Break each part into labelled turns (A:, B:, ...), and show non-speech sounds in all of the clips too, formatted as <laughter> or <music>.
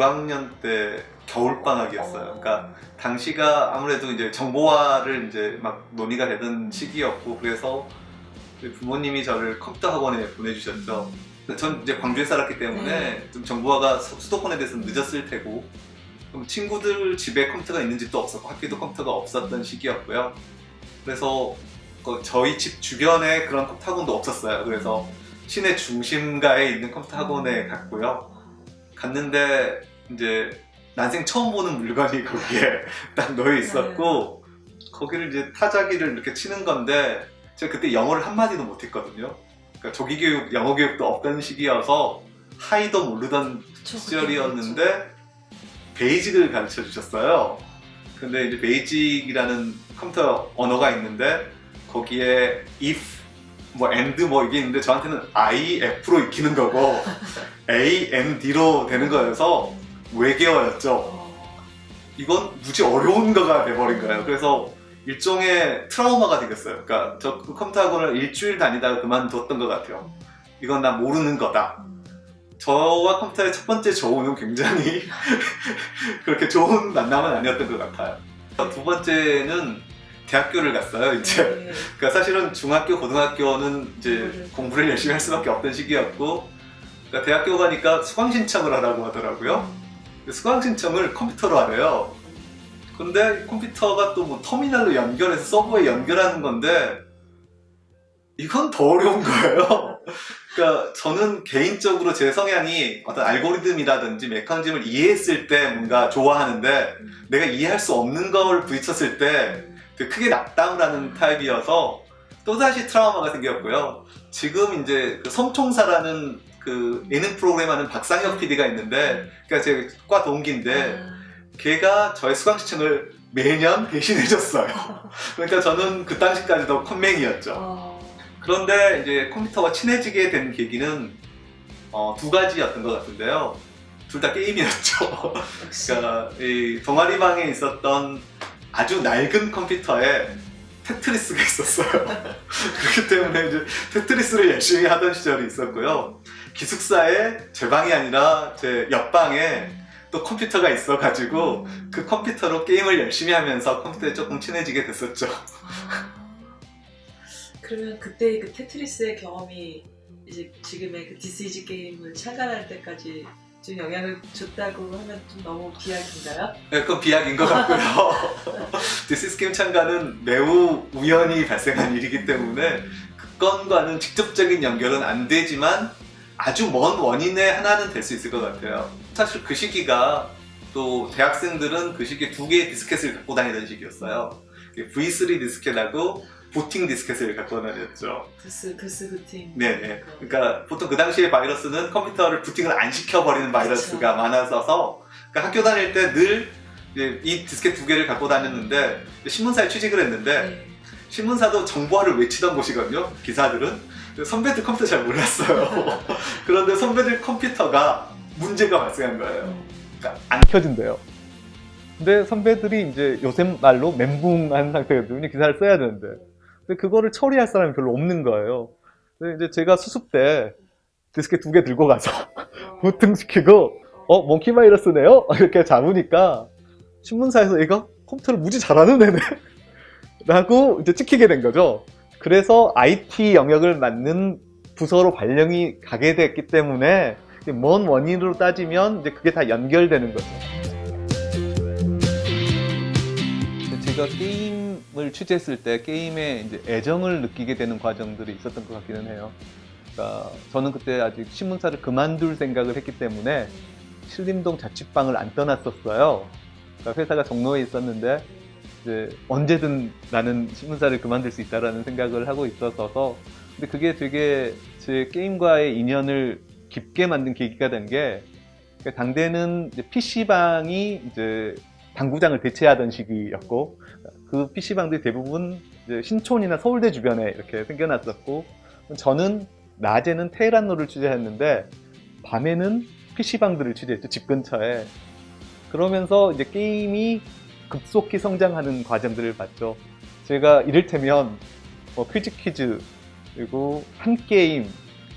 A: 초등학교 6학년 때 겨울방학이었어요. 그러니까 당시가 아무래도 이제 정보화를 이제 막 논의가 되던 시기였고 그래서 부모님이 저를 컴퓨터 학원에 보내주셨죠. 전 이제 광주에 살았기 때문에
B: 네.
A: 좀 정보화가 수- 수도권에 대해서 늦었을 테고 그럼 친구들 집에 컴퓨터가 있는 집도 없었고 학교도 컴퓨터가 없었던 시기였고요. 그래서 그 저희 집 주변에 그런 컴퓨터 학원도 없었어요. 그래서 시내 중심가에 있는 컴퓨터 학원에 갔고요. 갔는데 이제 난생 처음 보는 물건이 거기에 <laughs> 딱 놓여 있었고 거기를 이제 타자기를 이렇게 치는 건데 제가 그때 영어를 한마디도 못했거든요. 그러니까 조기 교육, 영어 교육도 없던 시기여서 hi도 모르던 시절이었는데 베이직을 가르쳐 주셨어요. 근데 이제 베이직이라는 컴퓨터 언어가 있는데 거기에 if 뭐 and 뭐 이게 있는데 저한테는 I, F로 익히는 거고 A, N, D로 되는 거여서 외계어였죠. 이건 무지 어려운 거가 돼버린 거예요. 그래서 일종의 트라우마가 되겠어요. 그러니까 저그 컴퓨터 학원을 일주일 다니다가 그만뒀던 것 같아요. 이건 나 모르는 거다. 저와 컴퓨터의 첫 번째 조우는 굉장히 <laughs> 그렇게 좋은 만남은 아니었던 것 같아요. 두 번째는 대학교를 갔어요. 이제
B: 네.
A: 그러니까 사실은 중학교, 고등학교는 이제 공부를 열심히 할 수밖에 없던 시기였고 그러니까 대학교 가니까 수강 신청을 하라고 하더라고요. 수강 신청을 컴퓨터로 하래요. 근데 컴퓨터가 또 뭐 터미널로 연결해서 서버에 연결하는 건데 이건 더 어려운 거예요. <laughs> 그러니까 저는 개인적으로 제 성향이 어떤 알고리즘이라든지 메커니즘을 이해했을 때 뭔가 좋아하는데 내가 이해할 수 없는 걸 부딪혔을 때 되게 크게 낙담을 하는 타입이어서 또다시 트라우마가 생겼고요. 지금 이제 그 섬총사라는 그 예능 프로그램 하는 박상혁 PD가 있는데 그러니까 제과 동기인데 걔가 저의 수강 신청을 매년 대신해줬어요. <laughs> 그러니까 저는 그 당시까지도 컴맹이었죠.
B: 어.
A: 그런데 이제 컴퓨터와 친해지게 된 계기는 어, 두 가지였던 것 같은데요. 둘 다 게임이었죠. <laughs> 그러니까 이 동아리방에 있었던 아주 낡은 컴퓨터에 테트리스가 있었어요. <laughs> 그렇기 때문에 이제 테트리스를 열심히 하던 시절이 있었고요. 기숙사에 제 방이 아니라 제 옆방에 또 컴퓨터가 있어가지고
B: 음.
A: 그 컴퓨터로 게임을 열심히 하면서 컴퓨터에 조금 친해지게 됐었죠.
B: 아. <laughs> 그러면 그때 그 테트리스의 경험이 이제 지금의 그 디스이즈게임을 창간할 때까지 좀 영향을 줬다고 하면 좀 너무 비약인가요?
A: 네, 그건 비약인 것 같고요. <laughs> 디스이즈게임 창간은 매우 우연히 발생한 일이기 때문에 그 건과는 직접적인 연결은 안 되지만 아주 먼 원인의 하나는 될 수 있을 것 같아요. 사실 그 시기가 또 대학생들은 그 시기에 두 개의 디스켓을 갖고 다니던 시기였어요. V3 디스켓하고 부팅 디스켓을 갖고 다녔죠.
B: 부스 부스 부팅.
A: 네네. 그러니까 보통 그 당시에 바이러스는 컴퓨터를 부팅을 안 시켜버리는 바이러스가
B: 그쵸.
A: 많았어서 그러니까 학교 다닐 때 늘 이 디스켓 두 개를 갖고 다녔는데 신문사에 취직을 했는데
B: 네.
A: 신문사도 정보화를 외치던 곳이거든요. 기사들은 선배들 컴퓨터 잘 몰랐어요. <laughs> 그런데 선배들 컴퓨터가 문제가 발생한 거예요.
B: 음.
A: 그러니까 안 켜진대요. 근데 선배들이 이제 요새 말로 멘붕한 상태거든요. 기사를 써야 되는데. 근데 그거를 처리할 사람이 별로 없는 거예요. 근데 이제 제가 수습 때 디스켓 두 개 들고 가서 <laughs> 부팅시키고 어 몽키 바이러스네요? <laughs> 이렇게 잡으니까 신문사에서 얘가 컴퓨터를 무지 잘하는 애네 라고 이제 찍히게 된 거죠. 그래서 IT 영역을 맡는 부서로 발령이 가게 됐기 때문에 먼 원인으로 따지면 이제 그게 다 연결되는 거죠. 제가 게임을 취재했을 때 게임에 이제 애정을 느끼게 되는 과정들이 있었던 것 같기는 해요. 그러니까 저는 그때 아직 신문사를 그만둘 생각을 했기 때문에 신림동 자취방을 안 떠났었어요. 그러니까 회사가 종로에 있었는데 이제 언제든 나는 신문사를 그만둘 수 있다라는 생각을 하고 있었어서 근데 그게 되게 제 게임과의 인연을 깊게 만든 계기가 된게 당대는 이제 PC방이 이제 당구장을 대체하던 시기였고 그 PC방들이 대부분 신촌이나 서울대 주변에 이렇게 생겨났었고 저는 낮에는 테헤란로를 취재했는데 밤에는 PC방들을 취재했죠 집 근처에. 그러면서 이제 게임이 급속히 성장하는 과정들을 봤죠 제가 이를테면 뭐 퀴즈퀴즈 그리고 한게임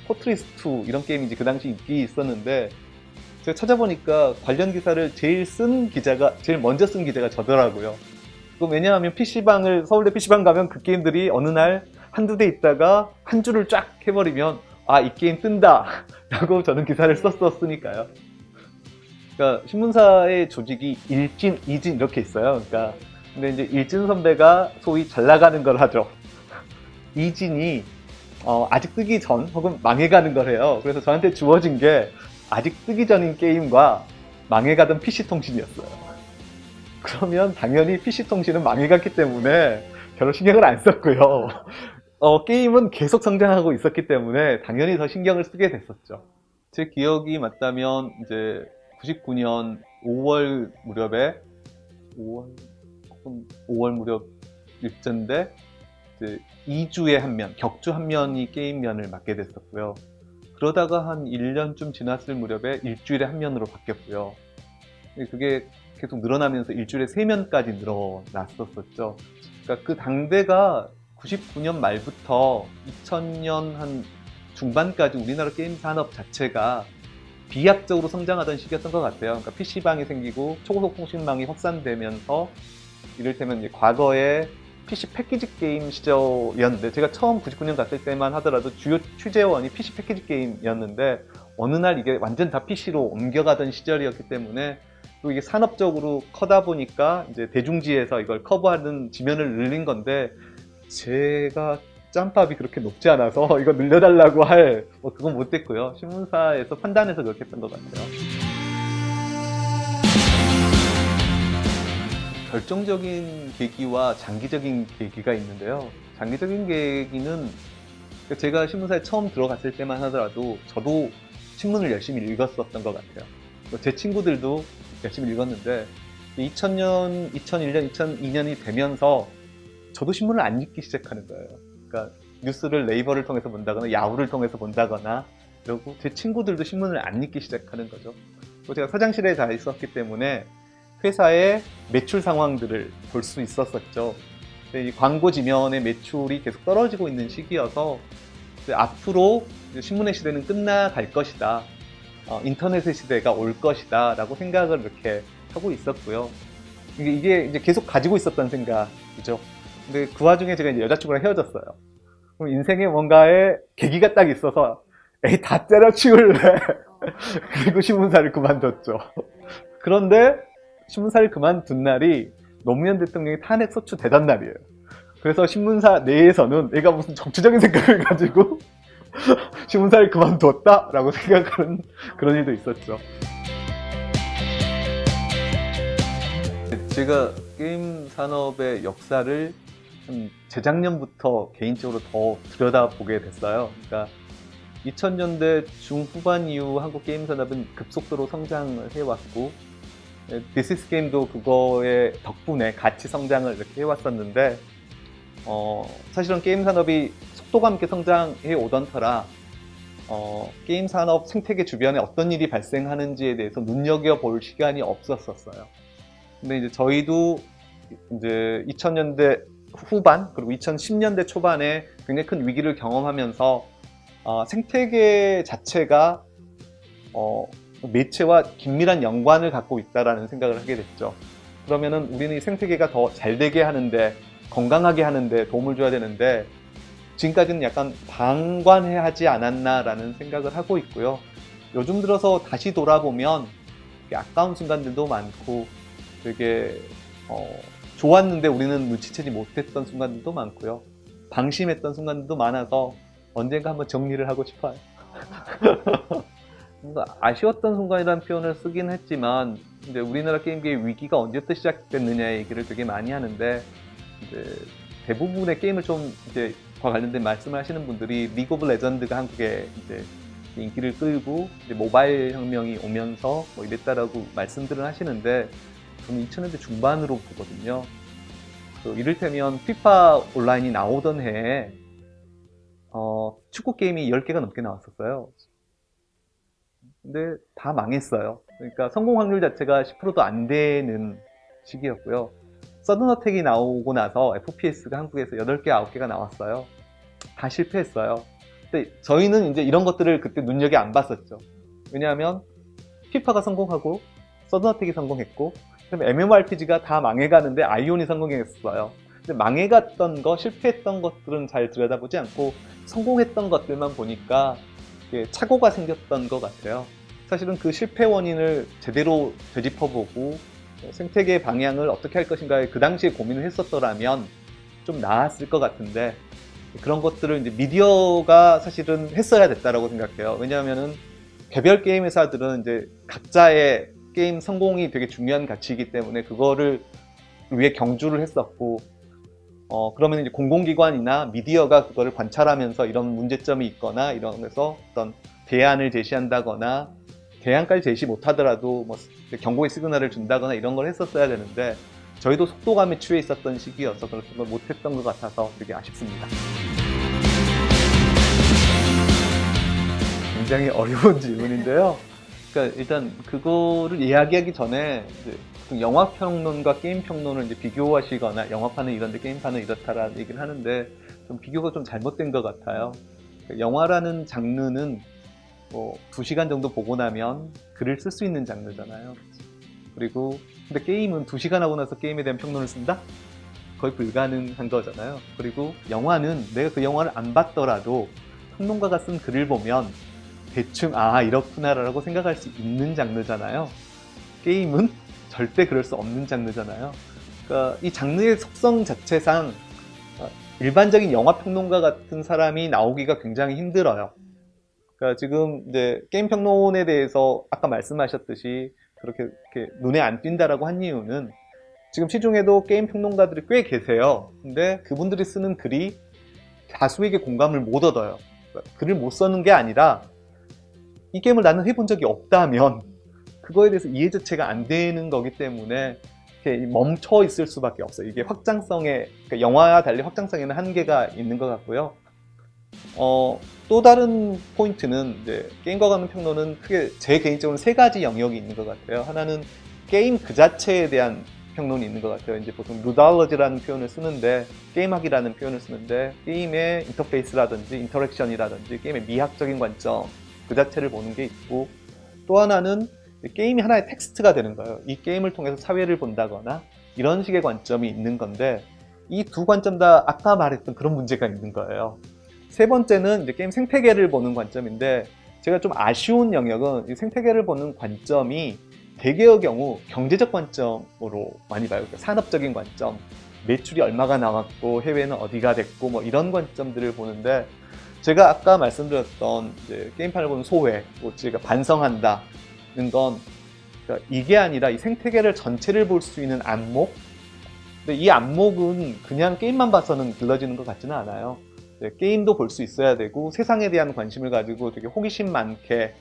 A: 포트리스 2 이런 게임이 이제 그 당시 인기 있었는데 제가 찾아보니까 관련 기사를 제일 쓴 기자가 제일 먼저 쓴 기자가 저더라고요. 그 왜냐하면 PC방을 서울대 PC방 가면 그 게임들이 어느 날 한두 대 있다가 한 줄을 쫙 해버리면 아 이 게임 뜬다 <laughs> 라고 저는 기사를 썼었으니까요. 그러니까 신문사의 조직이 일진, 이진 이렇게 있어요. 그러니까 근데 이제 일진 선배가 소위 잘 나가는 걸 하죠. <laughs> 이진이 어, 아직 뜨기 전 혹은 망해가는 걸 해요. 그래서 저한테 주어진 게 아직 뜨기 전인 게임과 망해가던 PC통신이었어요. 그러면 당연히 PC통신은 망해갔기 때문에 별로 신경을 안 썼고요. <laughs> 어, 게임은 계속 성장하고 있었기 때문에 당연히 더 신경을 쓰게 됐었죠. 제 기억이 맞다면 이제 99년 5월 무렵에 5월 5월 무렵 일전인데 이제 2주에 한 면, 격주 한 면이 게임 면을 맡게 됐었고요. 그러다가 한 1년쯤 지났을 무렵에 일주일에 한 면으로 바뀌었고요. 그게 계속 늘어나면서 일주일에 세 면까지 늘어났었었죠. 그러니까 그 당대가 99년 말부터 2000년 한 중반까지 우리나라 게임 산업 자체가 비약적으로 성장하던 시기였던 것 같아요. 그러니까 PC방이 생기고 초고속 통신망이 확산되면서 이를테면 과거에 PC 패키지 게임 시절이었는데 제가 처음 99년 갔을 때만 하더라도 주요 취재원이 PC 패키지 게임이었는데 어느 날 이게 완전 다 PC로 옮겨가던 시절이었기 때문에 또 이게 산업적으로 커다 보니까 이제 대중지에서 이걸 커버하는 지면을 늘린 건데 제가 짬밥이 그렇게 높지 않아서 <laughs> 이거 늘려달라고 할 뭐 그건 못됐고요. 신문사에서 판단해서 그렇게 했던 것 같아요. 결정적인 계기와 장기적인 계기가 있는데요. 장기적인 계기는 제가 신문사에 처음 들어갔을 때만 하더라도 저도 신문을 열심히 읽었었던 것 같아요. 제 친구들도 열심히 읽었는데 2000년, 2001년, 2002년이 되면서 저도 신문을 안 읽기 시작하는 거예요 그러니까 뉴스를 네이버를 통해서 본다거나 야후를 통해서 본다거나 그리고 제 친구들도 신문을 안 읽기 시작하는 거죠. 또 제가 사장실에 다 있었기 때문에 회사의 매출 상황들을 볼 수 있었었죠. 이 광고 지면의 매출이 계속 떨어지고 있는 시기여서 앞으로 신문의 시대는 끝나갈 것이다. 어, 인터넷의 시대가 올 것이다 라고 생각을 이렇게 하고 있었고요. 이게 이제 계속 가지고 있었던 생각이죠 근데 그 와중에 제가 이제 여자친구랑 헤어졌어요. 그럼 인생에 뭔가의 계기가 딱 있어서 에이 다 때려치울래. <laughs> 그리고 신문사를 그만뒀죠. 그런데 신문사를 그만둔 날이 노무현 대통령이 탄핵 소추 대단 날이에요. 그래서 신문사 내에서는 내가 무슨 정치적인 생각을 가지고 <laughs> 신문사를 그만뒀다 라고 생각하는 그런 일도 있었죠. 제가 게임 산업의 역사를 재작년부터 개인적으로 더 들여다보게 됐어요. 그러니까 2000년대 중후반 이후 한국 게임 산업은 급속도로 성장을 해왔고 디스이즈게임도 그거의 덕분에 같이 성장을 이렇게 해왔었는데 어, 사실은 게임 산업이 속도가 함께 성장해 오던 터라 어, 게임 산업 생태계 주변에 어떤 일이 발생하는지에 대해서 눈여겨볼 시간이 없었었어요. 근데 이제 저희도 이제 2000년대 후반 그리고 2010년대 초반에 굉장히 큰 위기를 경험하면서 어, 생태계 자체가 어, 매체와 긴밀한 연관을 갖고 있다는 생각을 하게 됐죠. 그러면은 우리는 이 생태계가 더 잘 되게 하는데 건강하게 하는데 도움을 줘야 되는데 지금까지는 약간 방관해 하지 않았나라는 생각을 하고 있고요. 요즘 들어서 다시 돌아보면 아까운 순간들도 많고 되게 어, 좋았는데 우리는 눈치채지 못했던 순간들도 많고요. 방심했던 순간들도 많아서 언젠가 한번 정리를 하고 싶어요. <laughs> 아쉬웠던 순간이라는 표현을 쓰긴 했지만 이제 우리나라 게임계의 위기가 언제부터 시작됐느냐 얘기를 되게 많이 하는데 대부분의 게임을 좀 이제 과 관련된 말씀을 하시는 분들이 리그 오브 레전드가 한국에 이제 인기를 끌고 이제 모바일 혁명이 오면서 뭐 이랬다라고 말씀들을 하시는데 저는 2000년대 중반으로 보거든요. 그 이를테면 피파 온라인이 나오던 해에 어, 축구 게임이 10개가 넘게 나왔었어요. 근데 다 망했어요. 그러니까 성공 확률 자체가 10%도 안 되는 시기였고요. 서든어택이 나오고 나서 FPS가 한국에서 8개, 9개가 나왔어요. 다 실패했어요. 근데 저희는 이제 이런 것들을 그때 눈여겨 안 봤었죠. 왜냐하면 피파가 성공하고 서든어택이 성공했고 그다음에 MMORPG가 다 망해가는데 아이온이 성공했어요. 근데 망해갔던 거, 실패했던 것들은 잘 들여다보지 않고 성공했던 것들만 보니까 착오가 생겼던 것 같아요. 사실은 그 실패 원인을 제대로 되짚어보고 생태계 방향을 어떻게 할 것인가에 그 당시에 고민을 했었더라면 좀 나았을 것 같은데 그런 것들을 이제 미디어가 사실은 했어야 됐다라고 생각해요. 왜냐하면은 개별 게임 회사들은 이제 각자의 게임 성공이 되게 중요한 가치이기 때문에 그거를 위해 경주를 했었고 어 그러면 이제 공공기관이나 미디어가 그거를 관찰하면서 이런 문제점이 있거나 이런면서 어떤 대안을 제시한다거나 대안까지 제시 못하더라도 뭐 경고의 시그널을 준다거나 이런 걸 했었어야 되는데 저희도 속도감에 취해 있었던 시기여서 그런 걸 못했던 것 같아서 되게 아쉽습니다. 굉장히 어려운 <laughs> 질문인데요. 그러니까 일단 그거를 이야기하기 전에 영화 평론과 게임 평론을 이제 비교하시거나 영화판은 이런데 게임판은 이렇다라는 얘기를 하는데 좀 비교가 좀 잘못된 것 같아요. 그러니까 영화라는 장르는 뭐 2시간 정도 보고 나면 글을 쓸 수 있는 장르잖아요. 그리고 근데 게임은 2시간 하고 나서 게임에 대한 평론을 쓴다? 거의 불가능한 거잖아요. 그리고 영화는 내가 그 영화를 안 봤더라도 평론가가 쓴 글을 보면 대충 아 이렇구나라고 생각할 수 있는 장르잖아요. 게임은 절대 그럴 수 없는 장르잖아요. 그러니까 이 장르의 속성 자체상 어, 일반적인 영화 평론가 같은 사람이 나오기가 굉장히 힘들어요. 그러니까 지금 이제 게임 평론에 대해서 아까 말씀하셨듯이 그렇게 눈에 안 띈다라고 한 이유는 지금 시중에도 게임 평론가들이 꽤 계세요. 근데 그분들이 쓰는 글이 다수에게 공감을 못 얻어요. 그러니까 글을 못 쓰는 게 아니라 이 게임을 나는 해본 적이 없다면 그거에 대해서 이해 자체가 안 되는 거기 때문에 멈춰 있을 수밖에 없어요. 이게 확장성에 그러니까 영화와 달리 확장성에는 한계가 있는 것 같고요. 어, 또 다른 포인트는 이제 게임과 관련 평론은 크게 제 개인적으로 세 가지 영역이 있는 것 같아요. 하나는 게임 그 자체에 대한 평론이 있는 것 같아요. 이제 보통 루달러지라는 표현을 쓰는데 게임학이라는 표현을 쓰는데 게임의 인터페이스라든지 interaction이라든지 게임의 미학적인 관점 그 자체를 보는 게 있고 또 하나는 게임이 하나의 텍스트가 되는 거예요. 이 게임을 통해서 사회를 본다거나 이런 식의 관점이 있는 건데 이 두 관점 다 아까 말했던 그런 문제가 있는 거예요. 세 번째는 이제 게임 생태계를 보는 관점인데 제가 좀 아쉬운 영역은 이 생태계를 보는 관점이 대개의 경우 경제적 관점으로 많이 봐요. 그러니까 산업적인 관점, 매출이 얼마가 나왔고 해외는 어디가 됐고 뭐 이런 관점들을 보는데 제가 아까 말씀드렸던 게임판을 보는 소회, 뭐 제가 반성한다는 건 그러니까 이게 아니라 이 생태계를 전체를 볼 수 있는 안목? 근데 이 안목은 그냥 게임만 봐서는 길러지는 것 같지는 않아요. 게임도 볼 수 있어야 되고 세상에 대한 관심을 가지고 되게 호기심 많게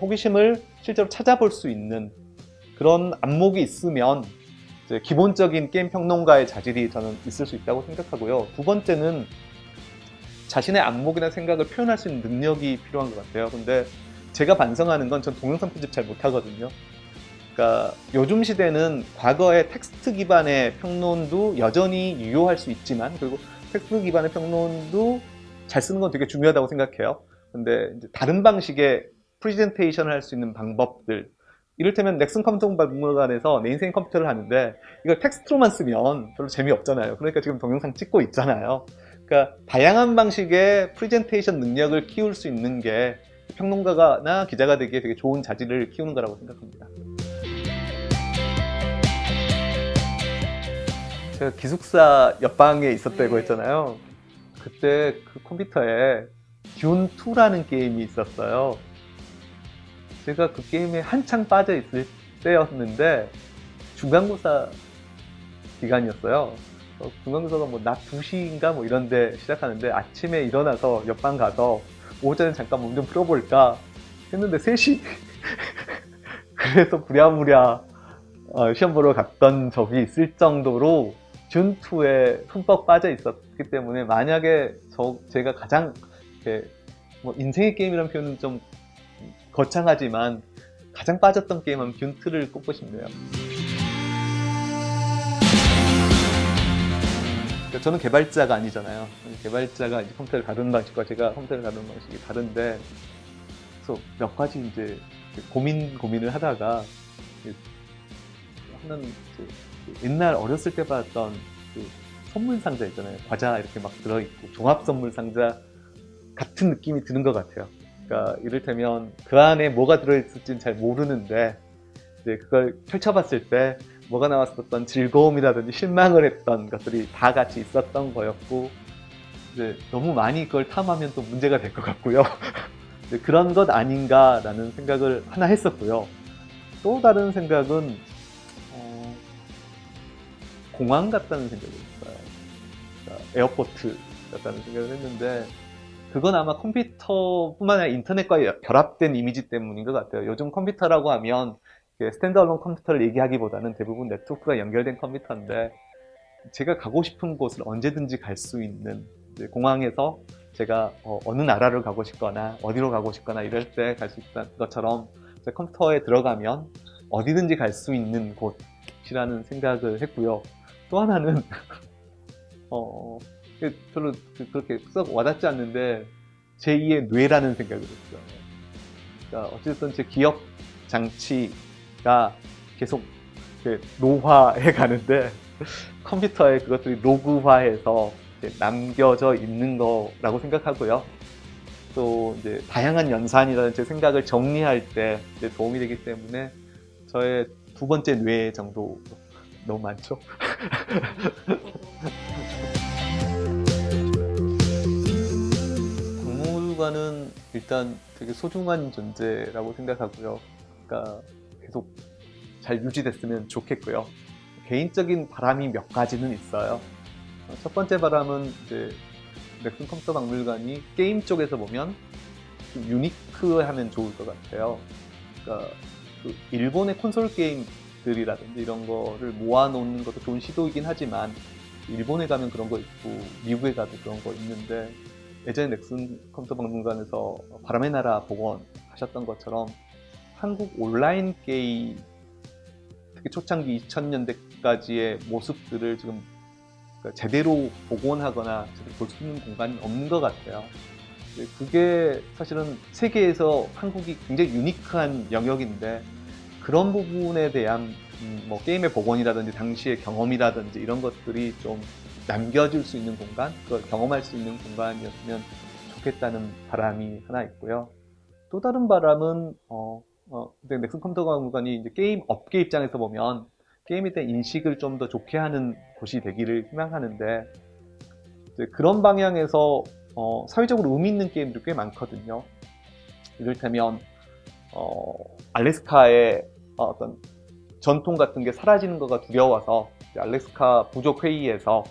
A: 호기심을 실제로 찾아볼 수 있는 그런 안목이 있으면 기본적인 게임 평론가의 자질이 저는 있을 수 있다고 생각하고요. 두 번째는 자신의 안목이나 생각을 표현할 수 있는 능력이 필요한 것 같아요. 근데 제가 반성하는 건 전 동영상 편집 잘 못하거든요. 그러니까 요즘 시대는 과거의 텍스트 기반의 평론도 여전히 유효할 수 있지만 그리고 텍스트 기반의 평론도 잘 쓰는 건 되게 중요하다고 생각해요. 근데 다른 방식의 프레젠테이션을 할 수 있는 방법들 이를테면 넥슨 컴퓨터 박물관에서 내 인생 컴퓨터를 하는데 이걸 텍스트로만 쓰면 별로 재미없잖아요. 그러니까 지금 동영상 찍고 있잖아요. 그러니까 다양한 방식의 프레젠테이션 능력을 키울 수 있는 게 평론가나 기자가 되기에 되게 좋은 자질을 키우는 거라고 생각합니다. 제가 기숙사 옆방에 있었다고
C: 네.
A: 했잖아요. 그때 그 컴퓨터에 듄2라는 게임이 있었어요. 제가 그 게임에 한창 빠져 있을 때였는데 중간고사 기간이었어요. 어, 중간고사가 뭐 낮 2시인가 뭐 이런데 시작하는데 아침에 일어나서 옆방 가서 오전에 잠깐 몸 좀 풀어볼까 했는데 3시 <laughs> 그래서 부랴부랴 어, 시험 보러 갔던 적이 있을 정도로 준2에 흠뻑 빠져 있었기 때문에 만약에 저 제가 가장 이렇게 뭐 인생의 게임이라는 표현은 좀 거창하지만 가장 빠졌던 게임은 균트를 꼽고 싶네요. 그러니까 저는 개발자가 아니잖아요. 개발자가 이제 컴퓨터를 다루는 방식과 제가 컴퓨터를 다루는 방식이 다른데, 그래서 몇 가지 이제 고민 고민을 하다가 그 하는 그 옛날 어렸을 때 봤던 그 선물 상자 있잖아요. 과자 이렇게 막 들어있고 종합 선물 상자 같은 느낌이 드는 것 같아요. 그러니까 이를테면 그 안에 뭐가 들어있을지는 잘 모르는데 이제 그걸 펼쳐봤을 때 뭐가 나왔었던 즐거움이라든지 실망을 했던 것들이 다 같이 있었던 거였고 이제 너무 많이 그걸 탐하면 또 문제가 될 것 같고요. <laughs> 그런 것 아닌가라는 생각을 하나 했었고요. 또 다른 생각은 어, 공항 같다는 생각이 있어요. 그러니까 airport 같다는 생각을 했는데 그건 아마 컴퓨터뿐만 아니라 인터넷과 결합된 이미지 때문인 것 같아요. 요즘 컴퓨터라고 하면 standalone 컴퓨터를 얘기하기보다는 대부분 네트워크가 연결된 컴퓨터인데 제가 가고 싶은 곳을 언제든지 갈 수 있는 공항에서 제가 어, 느 나라를 가고 싶거나 어디로 가고 싶거나 이럴 때 갈 수 있다는 것처럼 제 컴퓨터에 들어가면 어디든지 갈 수 있는 곳이라는 생각을 했고요. 또 하나는 <laughs> 어, 별로 그- 그렇게 썩 와닿지 않는데 제2의 뇌라는 생각을 했어요. 그러니까 어쨌든 제 기억 장치 가 계속 노화해 가는데 컴퓨터에 그것들이 로그화해서 남겨져 있는 거라고 생각하고요. 또 이제 다양한 연산이라는 제 생각을 정리할 때 도움이 되기 때문에 저의 두 번째 뇌 정도 너무 많죠? <laughs> 박물관은 일단 되게 소중한 존재라고 생각하고요. 그러니까 계속 잘 유지됐으면 좋겠고요. 개인적인 바람이 몇 가지는 있어요. 어, 첫 번째 바람은 이제 넥슨 컴퓨터 박물관이 게임 쪽에서 보면 좀 유니크하면 좋을 것 같아요. 그러니까 그 일본의 콘솔 게임들이라든지 이런 거를 모아놓는 것도 좋은 시도이긴 하지만 일본에 가면 그런 거 있고 미국에 가도 그런 거 있는데 예전에 넥슨 컴퓨터 박물관에서 바람의 나라 복원 하셨던 것처럼 한국 온라인 게임 특히 초창기 2000년대까지의 모습들을 지금 그러니까 제대로 복원하거나 제대로 볼 수 있는 공간이 없는 것 같아요. 근데 그게 사실은 세계에서 한국이 굉장히 유니크한 영역인데 그런 부분에 대한 음, 뭐 게임의 복원이라든지 당시의 경험이라든지 이런 것들이 좀 남겨줄 수 있는 공간, 그걸 경험할 수 있는 공간이었으면 좋겠다는 바람이 하나 있고요. 또 다른 바람은 어, 어, 근데 넥슨 컴퓨터 박물관이 이제 게임 업계 입장에서 보면 게임에 대한 인식을 좀 더 좋게 하는 곳이 되기를 희망하는데 그런 방향에서 어, 사회적으로 의미 있는 게임들이 꽤 많거든요. 이를테면 어, 알래스카의 어떤 전통 같은 게 사라지는 거가 두려워서 알래스카 부족 회의에서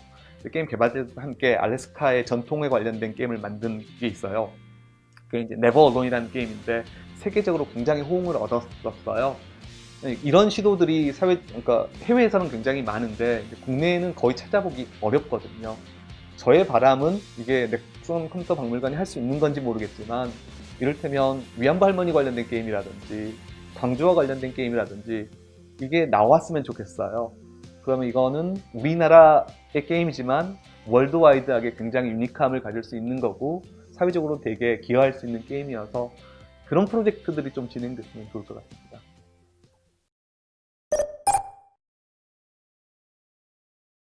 A: 게임 개발자들과 함께 알래스카의 전통에 관련된 게임을 만든 게 있어요. 그게 이제 Never Alone이라는 게임인데 세계적으로 굉장히 호응을 얻었었어요. 이런 시도들이 사회, 그러니까 해외에서는 굉장히 많은데 국내에는 거의 찾아보기 어렵거든요. 저의 바람은 이게 넥슨 컴퓨터 박물관이 할 수 있는 건지 모르겠지만 이를테면 위안부 할머니 관련된 게임이라든지 광주와 관련된 게임이라든지 이게 나왔으면 좋겠어요. 그러면 이거는 우리나라의 게임이지만 월드와이드하게 굉장히 유니크함을 가질 수 있는 거고 사회적으로 되게 기여할 수 있는 게임이어서 그런 프로젝트들이 좀 진행됐으면 좋을 것 같아요.